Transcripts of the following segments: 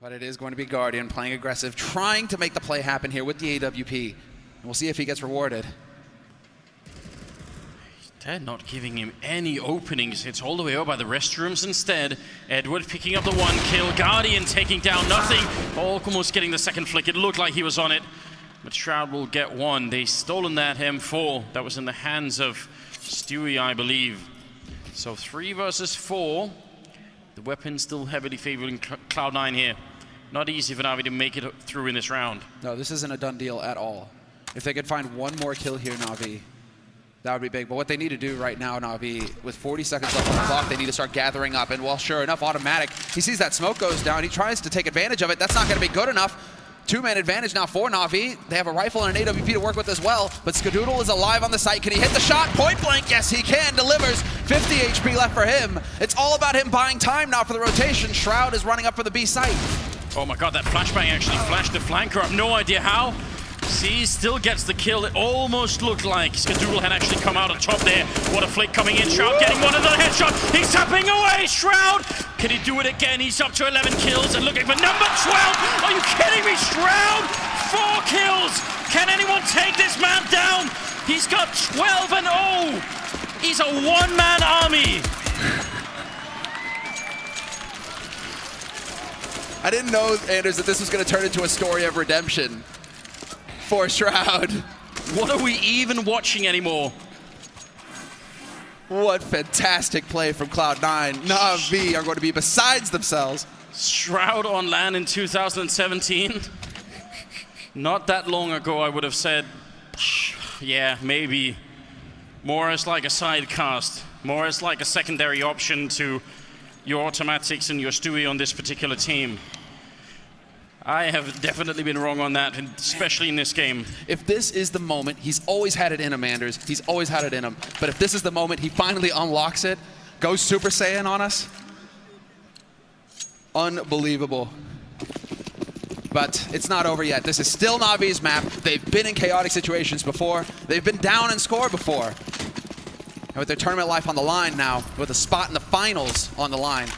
But it is going to be Guardian playing aggressive, trying to make the play happen here with the AWP. And we'll see if he gets rewarded. They're not giving him any openings. It's all the way over by the restrooms instead. Edward picking up the one kill. Guardian taking down nothing. Almost getting the second flick. It looked like he was on it. But Shroud will get one. They stolen that M4. That was in the hands of Stewie, I believe. So three versus four. The weapon still heavily favoring Cloud9 here. Not easy for Na'Vi to make it through in this round. No, this isn't a done deal at all. If they could find one more kill here, Na'Vi, that would be big. But what they need to do right now, Na'Vi, with 40 seconds left on the clock, they need to start gathering up. And well, sure enough, autimatic. He sees that smoke goes down. He tries to take advantage of it. That's not going to be good enough. Two-man advantage now for Na'Vi. They have a rifle and an AWP to work with as well, but Skadoodle is alive on the site. Can he hit the shot? Point blank, yes he can. Delivers 50 HP left for him. It's all about him buying time now for the rotation. Shroud is running up for the B site. Oh my god, that flashbang actually flashed the flanker. Have no idea how. C still gets the kill. It almost looked like Skadoodle had actually come out on top there. What a flick coming in. Shroud getting one another headshot. He's tapping away. Shroud. Can he do it again? He's up to 11 kills and looking for number 12. Are you kidding me? Shroud. Four kills. Can anyone take this man down? He's got 12 and 0. He's a one-man army. I didn't know, Anders, that this was going to turn into a story of redemption for Shroud. What are we even watching anymore? What fantastic play from Cloud9. Na'Vi are going to be besides themselves. Shroud on LAN in 2017. Not that long ago, I would have said, yeah, maybe. More as like a side cast. More as like a secondary option to your automatics and your Stewie on this particular team. I have definitely been wrong on that, especially in this game. If this is the moment, he's always had it in him, Anders. He's always had it in him. But if this is the moment he finally unlocks it, goes Super Saiyan on us, unbelievable. But it's not over yet. This is still Na'Vi's map. They've been in chaotic situations before. They've been down and score before. With their tournament life on the line now, with a spot in the finals on the line,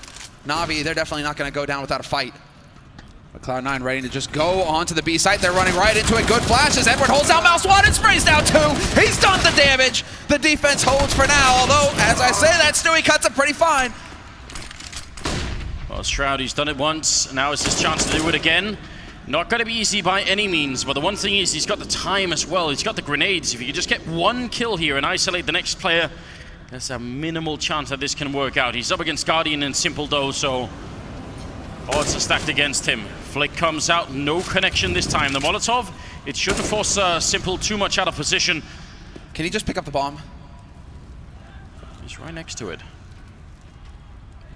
Na'Vi, they're definitely not going to go down without a fight. But Cloud9 ready to just go onto the B site. They're running right into it. Good flashes. Edward holds out mouse one and sprays down two. He's done the damage. The defense holds for now, although, as I say that, Stewie cuts it pretty fine. Well, Shroud, he's done it once. Now it's his chance to do it again. Not going to be easy by any means, but the one thing is he's got the time as well. He's got the grenades. If you could just get one kill here and isolate the next player, there's a minimal chance that this can work out. He's up against Guardian and s1mple though, so odds are stacked against him. Flick comes out, no connection this time. The Molotov, it shouldn't force uh, s1mple too much out of position. Can he just pick up the bomb? He's right next to it.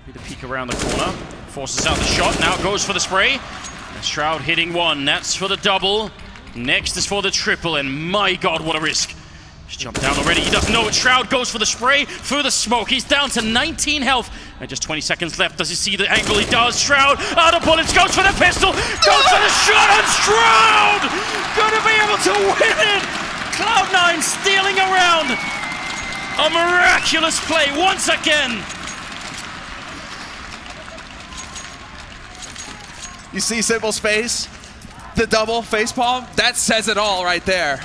Maybe the peek around the corner. Forces out the shot, now goes for the spray. Shroud hitting one, that's for the double. Next is for the triple, and my god, what a risk. He's jumped down already. He doesn't know it. Shroud goes for the spray, through the smoke. He's down to 19 health. And just 20 seconds left. Does he see the angle? He does. Shroud out of bullets. Goes for the pistol. Goes for the shot. And Shroud going to be able to win it. Cloud9 stealing around. A miraculous play once again. You see s1mple's face? The double face palm? That says it all right there.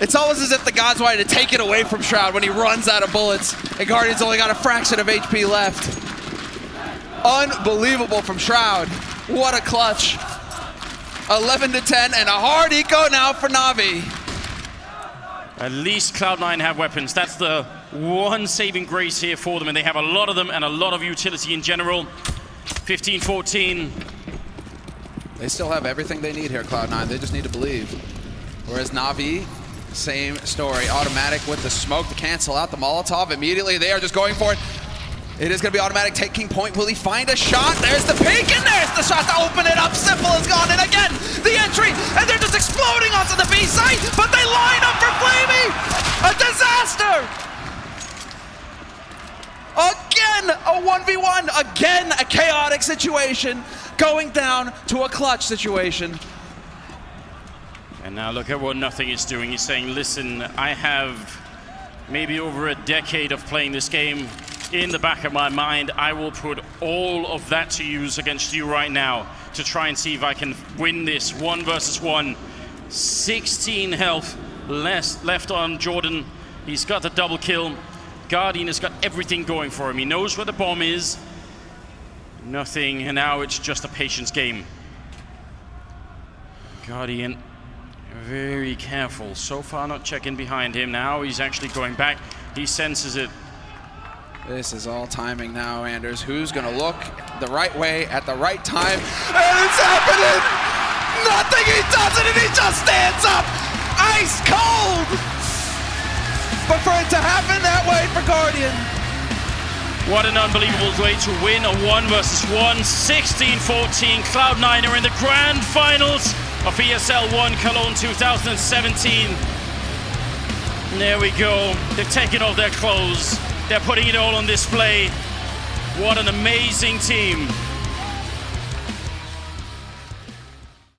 It's almost as if the gods wanted to take it away from Shroud when he runs out of bullets and Guardian's only got a fraction of HP left. Unbelievable from Shroud. What a clutch. 11 to 10 and a hard eco now for Na'Vi. At least Cloud9 have weapons. That's the one saving grace here for them, and they have a lot of them and a lot of utility in general. 15-14. They still have everything they need here, Cloud9. They just need to believe. Whereas Na'Vi, same story. autimatic with the smoke to cancel out the Molotov. Immediately, they are just going for it. It is going to be autimatic taking point. Will he find a shot? There's the peek, and there's the shot to open it up. s1mple is gone, and again, the entry, and they're just exploding onto the B site, but they line up for flamie. A disaster! Again, a 1v1. Again, a chaotic situation going down to a clutch situation. And now look at what n0thing is doing. He's saying, listen, I have maybe over a decade of playing this game. in the back of my mind. I will put all of that to use against you right now to try and see if I can win this one versus one. 16 health less left on Jordan. He's got the double kill. Guardian has got everything going for him. He knows where the bomb is. Nothing, and now it's just a patience game. Guardian very careful. So far not checking behind him. Now he's actually going back. He senses it. This is all timing now, Anders. Who's going to look the right way at the right time? And it's happening! n0thing he does it, and he just stands up! Ice cold! But for it to happen that way for Guardian. What an unbelievable way to win a 1 versus 1. 16-14. Cloud9 are in the grand finals of ESL 1 Cologne 2017. And there we go. They've taken off their clothes. They're putting it all on display. What an amazing team.